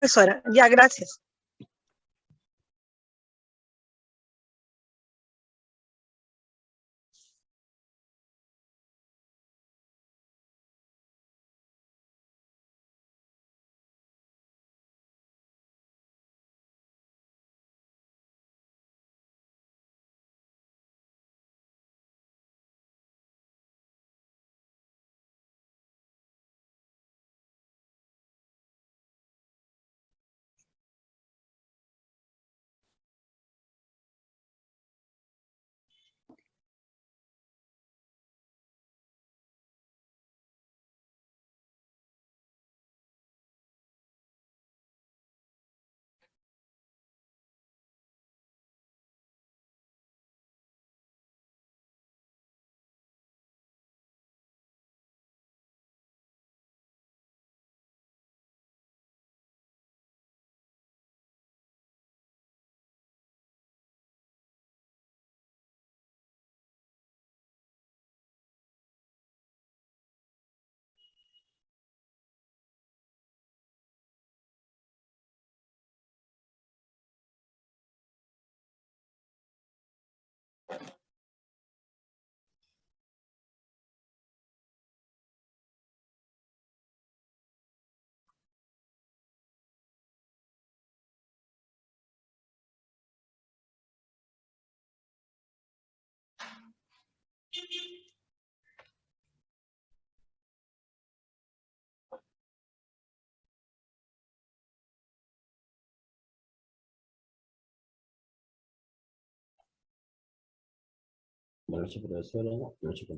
profesora. Ya, gracias. Buenas noches, profesora. Buenas noches.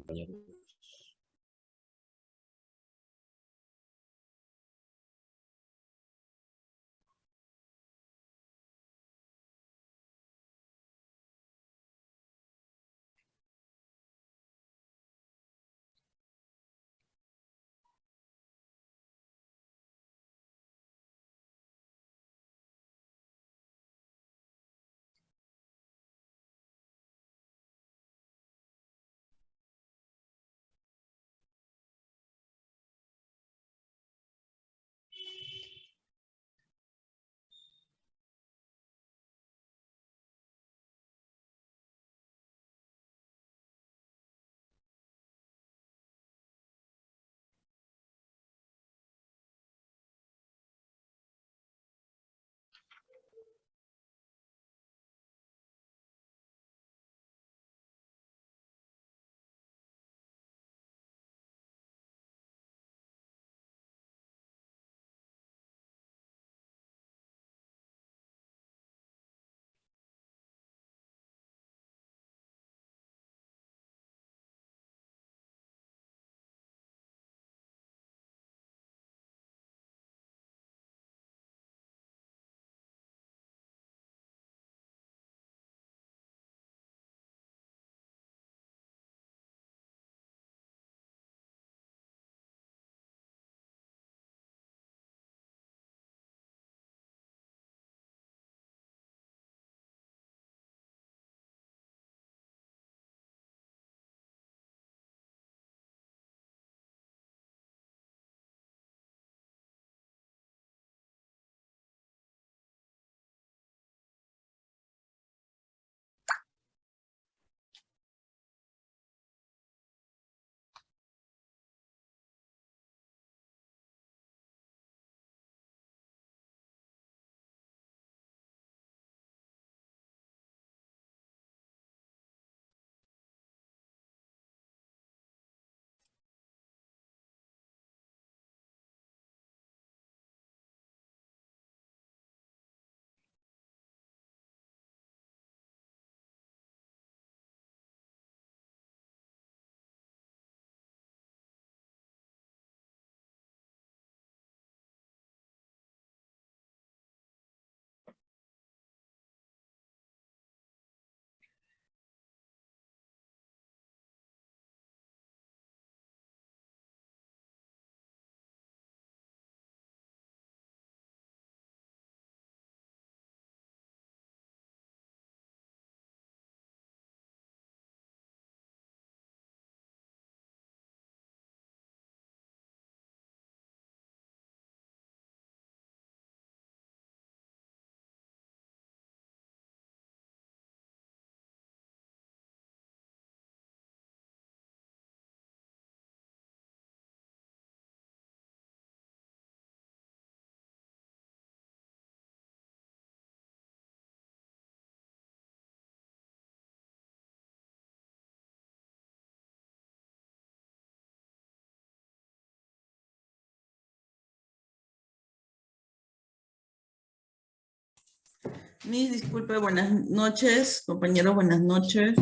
Mis disculpe, buenas noches, compañeros, buenas noches.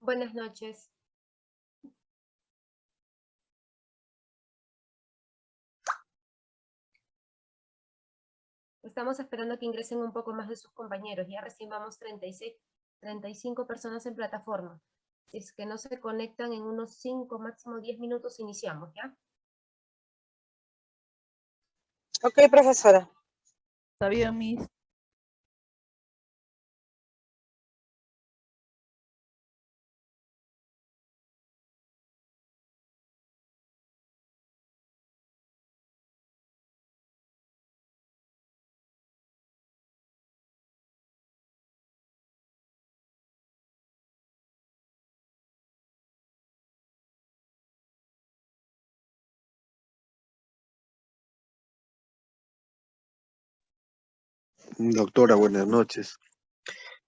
Buenas noches. Estamos esperando que ingresen un poco más de sus compañeros. Ya recién vamos 36, 35 personas en plataforma. Si es que no se conectan en unos 5, máximo 10 minutos, iniciamos, ¿ya? Ok, profesora. Está bien, mis. Doctora, buenas noches.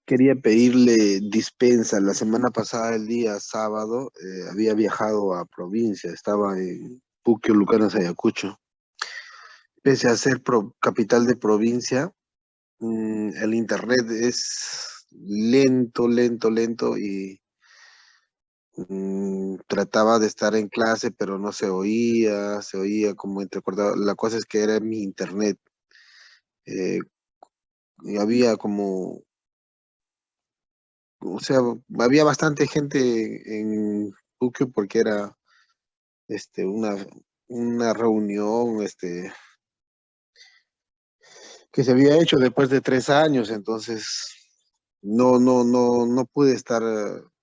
Quería pedirle dispensa. La semana pasada, el día sábado, eh, había viajado a provincia, estaba en Puquio, Lucanas, Ayacucho. Pese a ser capital de provincia, mm, el internet es lento, lento, lento y mm, trataba de estar en clase, pero no se oía, se oía como entrecortado. La cosa es que era mi internet. Eh, había como, o sea, había bastante gente en Puquio porque era este, una, una reunión este, que se había hecho después de tres años, entonces no, no, no, no pude estar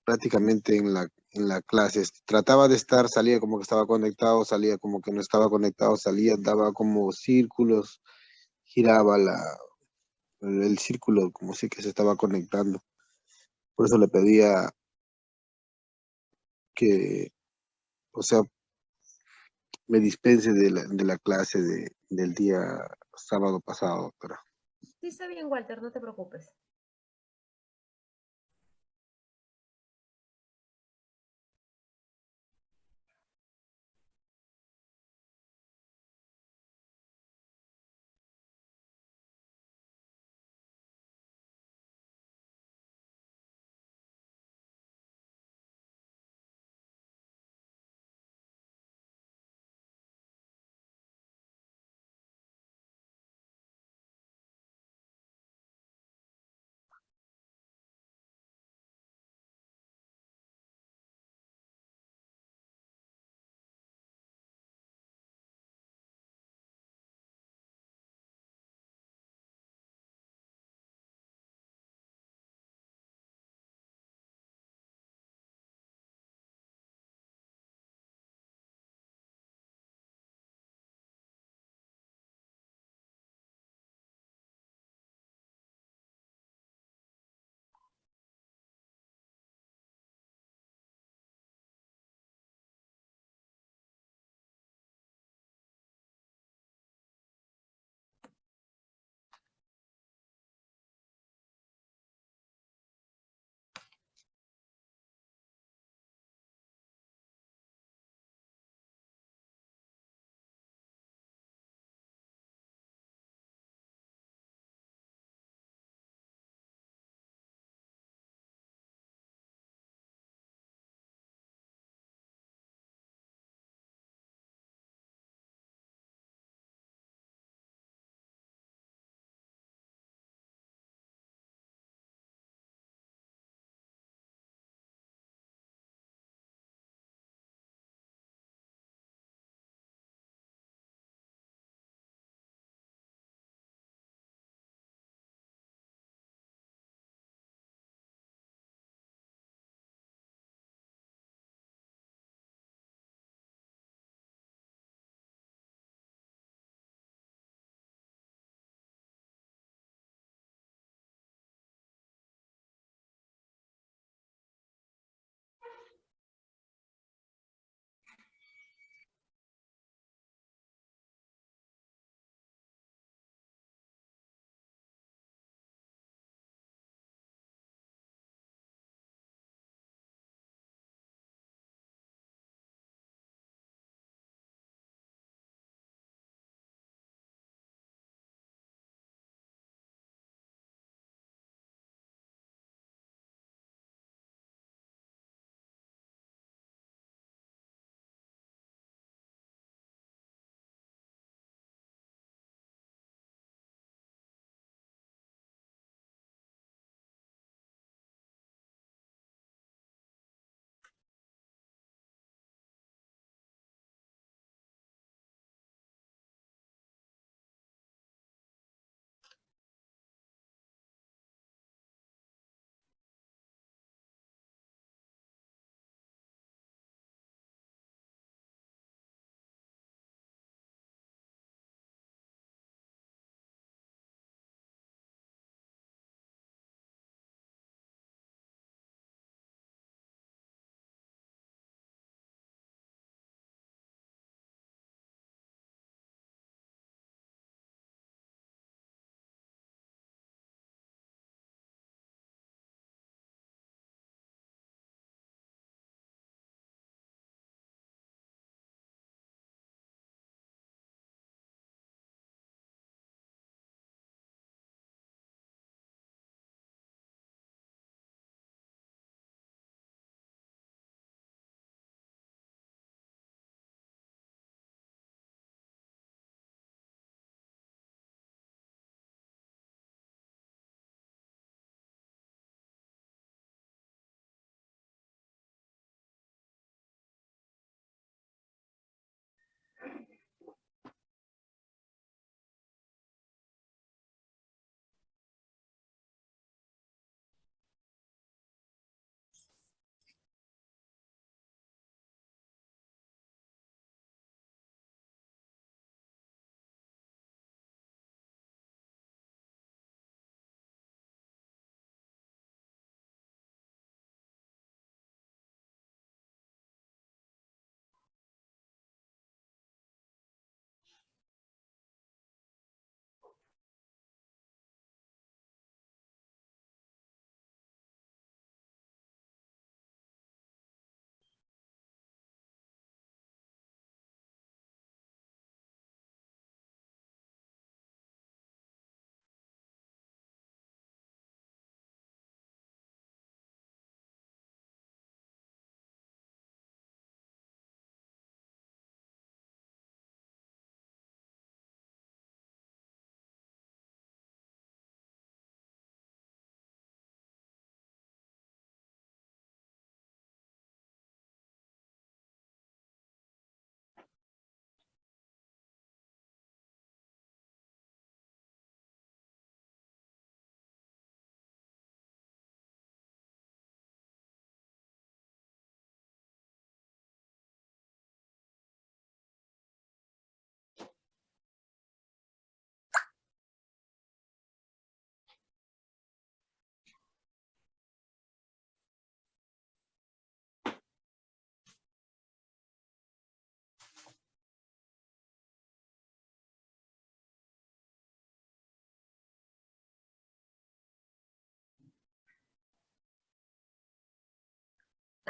prácticamente en la, en la clase. Trataba de estar, salía como que estaba conectado, salía como que no estaba conectado, salía, daba como círculos, giraba la, el, círculo como si que se estaba conectando. Por eso le pedía que, o sea, me dispense de la, de la clase de, del día sábado pasado, doctora. Sí, está bien, Walter, no te preocupes.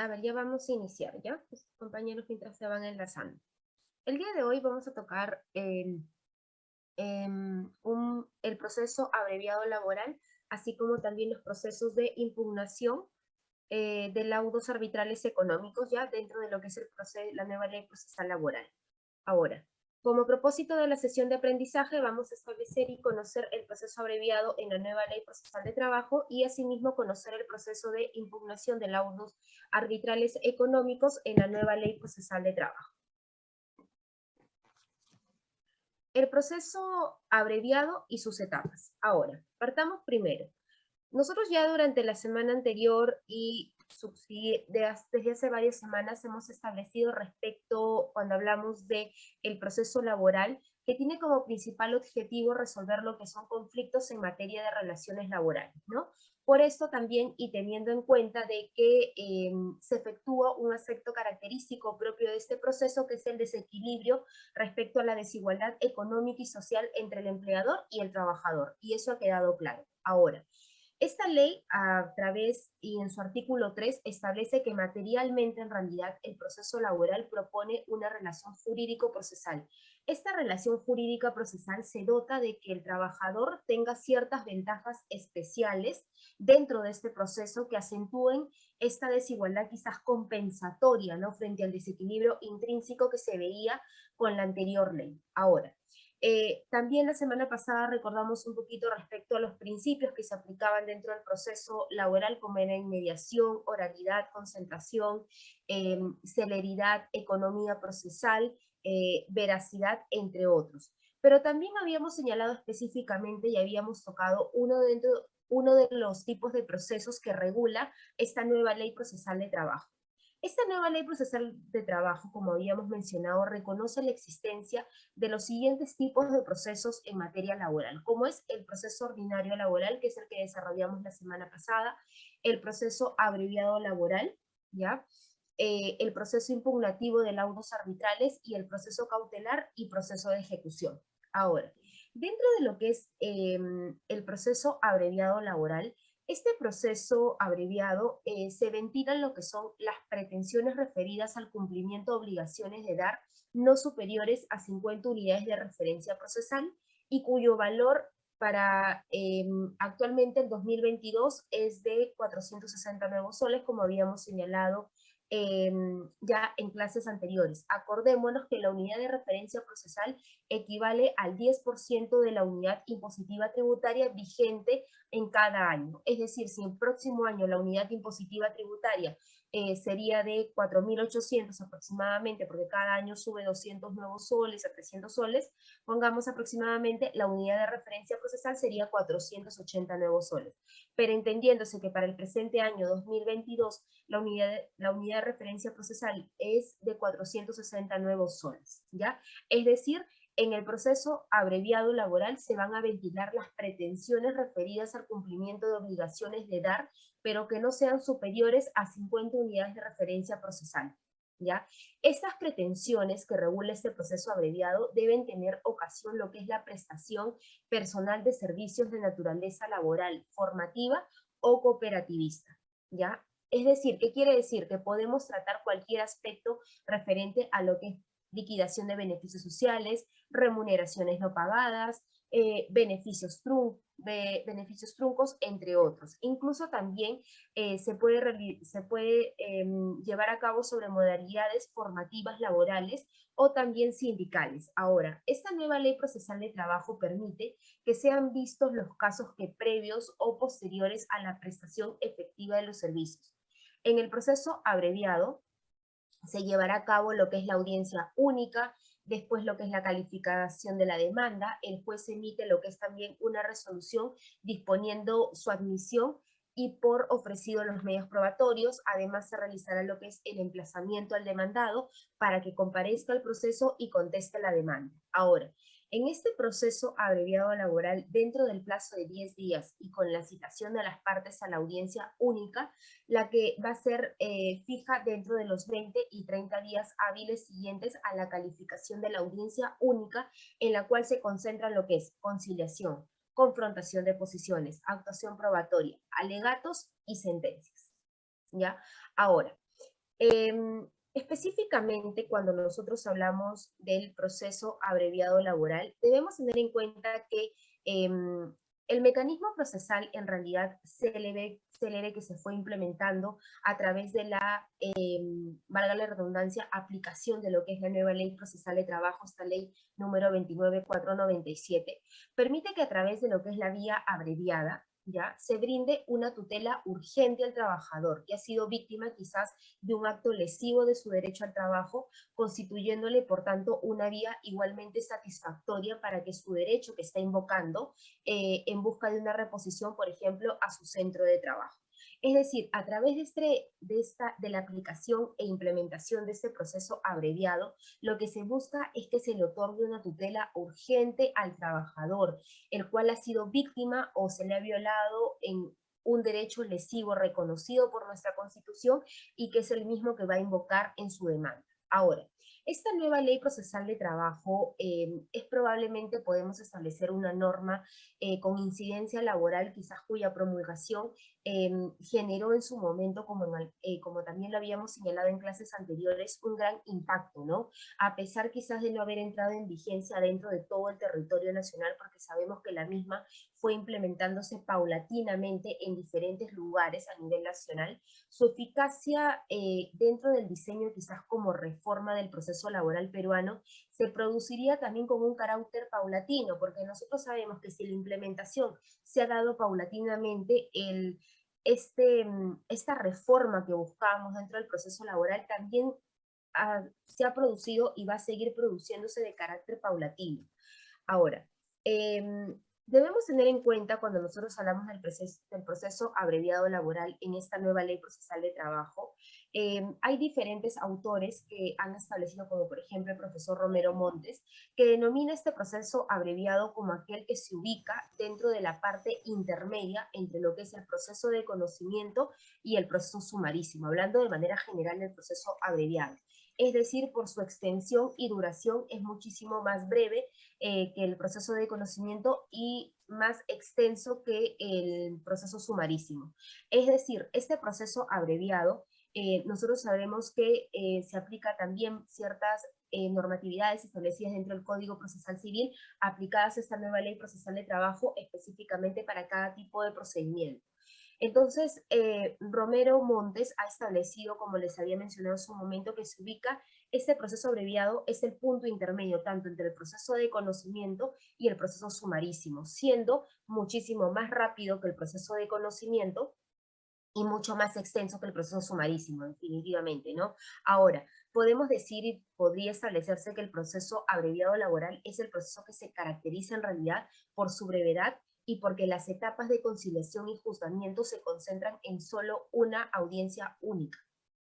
A ver, ya vamos a iniciar, ¿ya? Compañeros, mientras se van enlazando. El día de hoy vamos a tocar el, em, un- el proceso abreviado laboral, así como también los procesos de impugnación eh, de laudos arbitrales económicos, ya dentro de lo que es el proceso, la nueva ley procesal laboral. Ahora, como propósito de la sesión de aprendizaje, vamos a establecer y conocer el proceso abreviado en la nueva ley procesal de trabajo y asimismo conocer el proceso de impugnación de laudos arbitrales económicos en la nueva ley procesal de trabajo. El proceso abreviado y sus etapas. Ahora, partamos primero. Nosotros ya durante la semana anterior y desde hace varias semanas hemos establecido respecto, cuando hablamos de el proceso laboral, que tiene como principal objetivo resolver lo que son conflictos en materia de relaciones laborales, ¿no? Por esto también, y teniendo en cuenta de que eh, se efectúa un aspecto característico propio de este proceso, que es el desequilibrio respecto a la desigualdad económica y social entre el empleador y el trabajador, y eso ha quedado claro. Ahora, esta ley, a través y en su artículo 3, establece que materialmente, en realidad, el proceso laboral propone una relación jurídico-procesal. Esta relación jurídica procesal se dota de que el trabajador tenga ciertas ventajas especiales dentro de este proceso que acentúen esta desigualdad quizás compensatoria, ¿no? Frente al desequilibrio intrínseco que se veía con la anterior ley. Ahora, eh, también la semana pasada recordamos un poquito respecto a los principios que se aplicaban dentro del proceso laboral, como era inmediación, oralidad, concentración, eh, celeridad, economía procesal, eh, veracidad, entre otros. Pero también habíamos señalado específicamente y habíamos tocado uno, dentro, uno de los tipos de procesos que regula esta nueva ley procesal de trabajo. Esta nueva ley procesal de trabajo, como habíamos mencionado, reconoce la existencia de los siguientes tipos de procesos en materia laboral, como es el proceso ordinario laboral, que es el que desarrollamos la semana pasada, el proceso abreviado laboral, ¿ya? Eh, el proceso impugnativo de laudos arbitrales y el proceso cautelar y proceso de ejecución. Ahora, dentro de lo que es eh, el proceso abreviado laboral, este proceso abreviado eh, se ventilan lo que son las pretensiones referidas al cumplimiento de obligaciones de dar no superiores a 50 unidades de referencia procesal y cuyo valor para eh, actualmente el 2022 es de 460 nuevos soles, como habíamos señalado eh, ya en clases anteriores. Acordémonos que la unidad de referencia procesal equivale al 10% de la unidad impositiva tributaria vigente en cada año. Es decir, si el próximo año la unidad impositiva tributaria eh, sería de 4.800 aproximadamente, porque cada año sube 200 nuevos soles a 300 soles, pongamos aproximadamente la unidad de referencia procesal sería 480 nuevos soles. Pero entendiéndose que para el presente año 2022 la unidad, la unidad de referencia procesal es de 460 nuevos soles, ¿ya? Es decir, en el proceso abreviado laboral se van a ventilar las pretensiones referidas al cumplimiento de obligaciones de dar, pero que no sean superiores a 50 unidades de referencia procesal. ¿ya? Estas pretensiones que regula este proceso abreviado deben tener ocasión lo que es la prestación personal de servicios de naturaleza laboral, formativa o cooperativista. ¿ya? Es decir, ¿qué quiere decir? Que podemos tratar cualquier aspecto referente a lo que es liquidación de beneficios sociales, remuneraciones no pagadas, eh, beneficios, trun be beneficios truncos, entre otros. Incluso también eh, se puede, eh, llevar a cabo sobre modalidades formativas laborales o también sindicales. Ahora, esta nueva ley procesal de trabajo permite que sean vistos los casos que previos o posteriores a la prestación efectiva de los servicios. En el proceso abreviado, se llevará a cabo lo que es la audiencia única, después lo que es la calificación de la demanda, el juez emite lo que es también una resolución disponiendo su admisión y por ofrecido los medios probatorios, además se realizará lo que es el emplazamiento al demandado para que comparezca al proceso y conteste la demanda. Ahora, en este proceso abreviado laboral, dentro del plazo de 10 días y con la citación de las partes a la audiencia única, la que va a ser eh, fija dentro de los 20 y 30 días hábiles siguientes a la calificación de la audiencia única, en la cual se concentra lo que es conciliación, confrontación de posiciones, actuación probatoria, alegatos y sentencias. ¿Ya? Ahora, Em, específicamente, cuando nosotros hablamos del proceso abreviado laboral, debemos tener en cuenta que em, el mecanismo procesal en realidad célebre, célebre que se fue implementando a través de la, em, valga la redundancia, aplicación de lo que es la nueva ley procesal de trabajo, esta ley número 29497, permite que a través de lo que es la vía abreviada, ¿ya? se brinde una tutela urgente al trabajador que ha sido víctima quizás de un acto lesivo de su derecho al trabajo, constituyéndole por tanto una vía igualmente satisfactoria para que su derecho que está invocando eh, en busca de una reposición, por ejemplo, a su centro de trabajo. Es decir, a través de, este, esta, de la aplicación e implementación de este proceso abreviado, lo que se busca es que se le otorgue una tutela urgente al trabajador, el cual ha sido víctima o se le ha violado en un derecho lesivo reconocido por nuestra Constitución y que es el mismo que va a invocar en su demanda. Ahora, esta nueva ley procesal de trabajo eh, es probablemente podemos establecer una norma eh, con incidencia laboral, quizás cuya promulgación em, generó en su momento, como, eh, como también lo habíamos señalado en clases anteriores, un gran impacto, ¿no? A pesar quizás de no haber entrado en vigencia dentro de todo el territorio nacional, porque sabemos que la misma fue implementándose paulatinamente en diferentes lugares a nivel nacional, su eficacia dentro del diseño quizás como reforma del proceso laboral peruano se produciría también con un carácter paulatino, porque nosotros sabemos que si la implementación se ha dado paulatinamente, el, este, esta reforma que buscábamos dentro del proceso laboral también se ha producido y va a seguir produciéndose de carácter paulatino. Ahora, em, debemos tener en cuenta cuando nosotros hablamos del proceso, abreviado laboral en esta nueva ley procesal de trabajo, Em, hay diferentes autores que han establecido, como por ejemplo el profesor Romero Montes, que denomina este proceso abreviado como aquel que se ubica dentro de la parte intermedia entre lo que es el proceso de conocimiento y el proceso sumarísimo, hablando de manera general del proceso abreviado. Es decir, por su extensión y duración es muchísimo más breve eh, que el proceso de conocimiento y más extenso que el proceso sumarísimo. Es decir, este proceso abreviado eh, nosotros sabemos que eh, se aplica también ciertas eh, normatividades establecidas dentro del Código Procesal Civil aplicadas a esta nueva Ley Procesal de Trabajo específicamente para cada tipo de procedimiento. Entonces, Romero Montes ha establecido, como les había mencionado en su momento, que se ubica este proceso abreviado es el punto intermedio tanto entre el proceso de conocimiento y el proceso sumarísimo, siendo muchísimo más rápido que el proceso de conocimiento y mucho más extenso que el proceso sumarísimo, definitivamente, ¿no? Ahora, podemos decir y podría establecerse que el proceso abreviado laboral es el proceso que se caracteriza en realidad por su brevedad y porque las etapas de conciliación y juzgamiento se concentran en solo una audiencia única,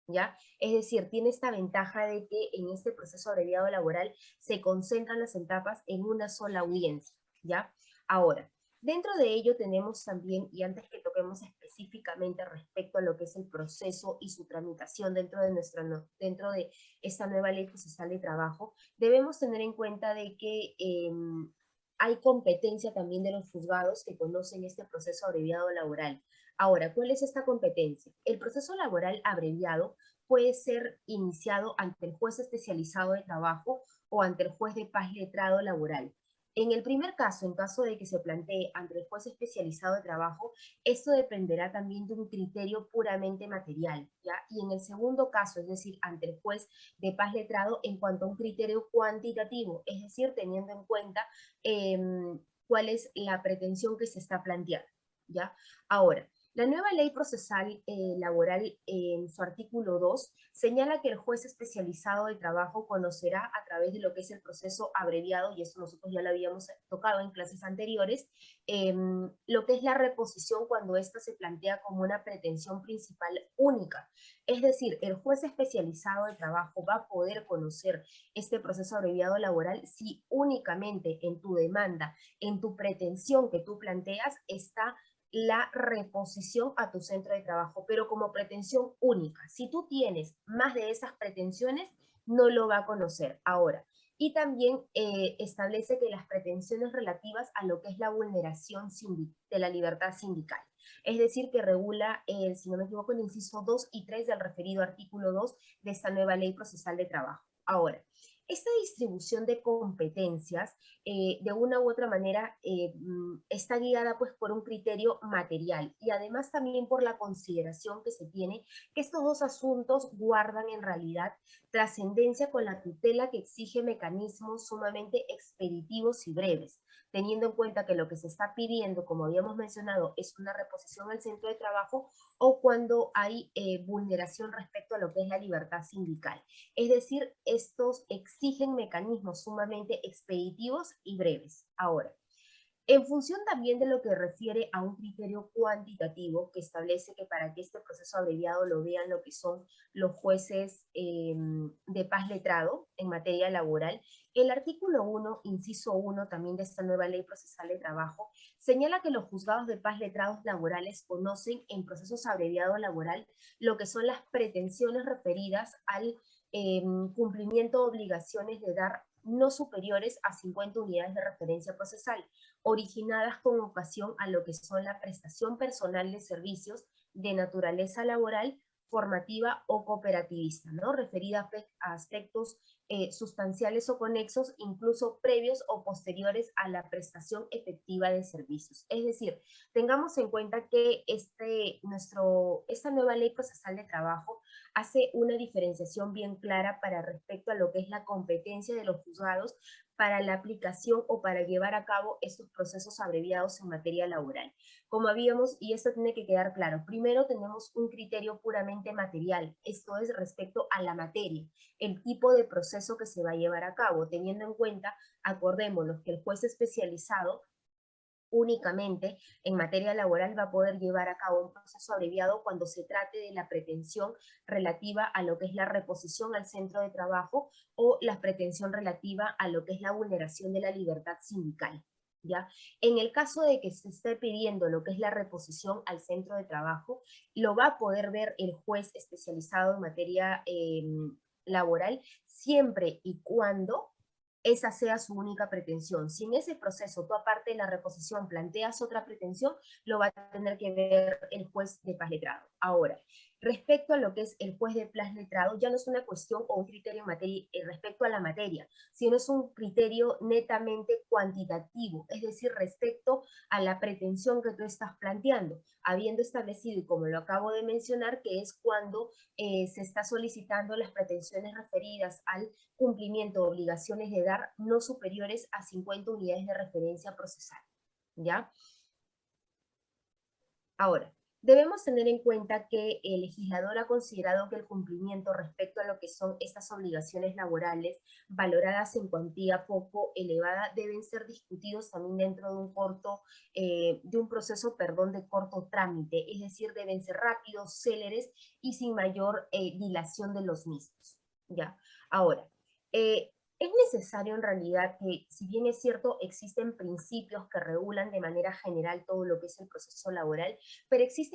¿ya? Es decir, tiene esta ventaja de que en este proceso abreviado laboral se concentran las etapas en una sola audiencia, ¿ya? Ahora, dentro de ello tenemos también, y antes que toquemos específicamente respecto a lo que es el proceso y su tramitación dentro de, nuestra, dentro de esta nueva ley procesal de trabajo, debemos tener en cuenta de que em, hay competencia también de los juzgados que conocen este proceso abreviado laboral. Ahora, ¿cuál es esta competencia? El proceso laboral abreviado puede ser iniciado ante el juez especializado de trabajo o ante el juez de paz letrado laboral. En el primer caso, en caso de que se plantee ante el juez especializado de trabajo, esto dependerá también de un criterio puramente material, ¿ya? Y en el segundo caso, es decir, ante el juez de paz letrado, en cuanto a un criterio cuantitativo, es decir, teniendo en cuenta em, cuál es la pretensión que se está planteando, ¿ya? Ahora, la nueva ley procesal eh, laboral en su artículo 2 señala que el juez especializado de trabajo conocerá a través de lo que es el proceso abreviado, y eso nosotros ya lo habíamos tocado en clases anteriores, em, lo que es la reposición cuando ésta se plantea como una pretensión principal única. Es decir, el juez especializado de trabajo va a poder conocer este proceso abreviado laboral si únicamente en tu demanda, en tu pretensión que tú planteas, está la reposición a tu centro de trabajo, pero como pretensión única. Si tú tienes más de esas pretensiones, no lo va a conocer. Ahora, y también eh, establece que las pretensiones relativas a lo que es la vulneración de la libertad sindical. Es decir, que regula, si no me equivoco, el inciso 2 y 3 del referido artículo 2 de esta nueva ley procesal de trabajo. Ahora, esta distribución de competencias, eh, de una u otra manera, eh, mm, está guiada pues por un criterio material y además también por la consideración que se tiene que estos dos asuntos guardan en realidad trascendencia con la tutela que exige mecanismos sumamente expeditivos y breves, teniendo en cuenta que lo que se está pidiendo, como habíamos mencionado, es una reposición al centro de trabajo o cuando hay eh, vulneración respecto a lo que es la libertad sindical. Es decir, estos exigen mecanismos sumamente expeditivos y breves. Ahora, en función también de lo que refiere a un criterio cuantitativo que establece que para que este proceso abreviado lo vean lo que son los jueces eh, de paz letrado en materia laboral, el artículo 1, inciso 1 también de esta nueva ley procesal de trabajo, señala que los juzgados de paz letrados laborales conocen en procesos abreviados laboral lo que son las pretensiones referidas al eh, cumplimiento de obligaciones de dar no superiores a 50 unidades de referencia procesal, originadas con ocasión a lo que son la prestación personal de servicios de naturaleza laboral, formativa o cooperativista, ¿no? Referida a pe- a aspectos eh, sustanciales o conexos, incluso previos o posteriores a la prestación efectiva de servicios. Es decir, tengamos en cuenta que este, nuestro, esta nueva ley procesal de trabajo hace una diferenciación bien clara para respecto a lo que es la competencia de los juzgados para la aplicación o para llevar a cabo estos procesos abreviados en materia laboral. Como habíamos, y esto tiene que quedar claro, primero tenemos un criterio puramente material, esto es respecto a la materia, el tipo de proceso que se va a llevar a cabo, teniendo en cuenta, acordémonos, que el juez especializado únicamente en materia laboral va a poder llevar a cabo un proceso abreviado cuando se trate de la pretensión relativa a lo que es la reposición al centro de trabajo o la pretensión relativa a lo que es la vulneración de la libertad sindical. ¿Ya? En el caso de que se esté pidiendo lo que es la reposición al centro de trabajo, lo va a poder ver el juez especializado en materia eh, laboral siempre y cuando esa sea su única pretensión. Si en ese proceso tú aparte de la reposición planteas otra pretensión, lo va a tener que ver el juez de paz letrado. Ahora, respecto a lo que es el juez de paz letrado, ya no es una cuestión o un criterio materia, eh, respecto a la materia, sino es un criterio netamente cuantitativo, es decir, respecto a la pretensión que tú estás planteando, habiendo establecido, y como lo acabo de mencionar, que es cuando eh, se está solicitando las pretensiones referidas al cumplimiento de obligaciones de dar no superiores a 50 unidades de referencia procesal. ¿Ya? Ahora, debemos tener en cuenta que el legislador ha considerado que el cumplimiento respecto a lo que son estas obligaciones laborales valoradas en cuantía poco elevada deben ser discutidos también dentro de un corto, eh, de un proceso, perdón, de corto trámite, es decir, deben ser rápidos, céleres y sin mayor eh, dilación de los mismos. ¿Ya? Ahora, eh, es necesario en realidad que, si bien es cierto, existen principios que regulan de manera general todo lo que es el proceso laboral, pero existen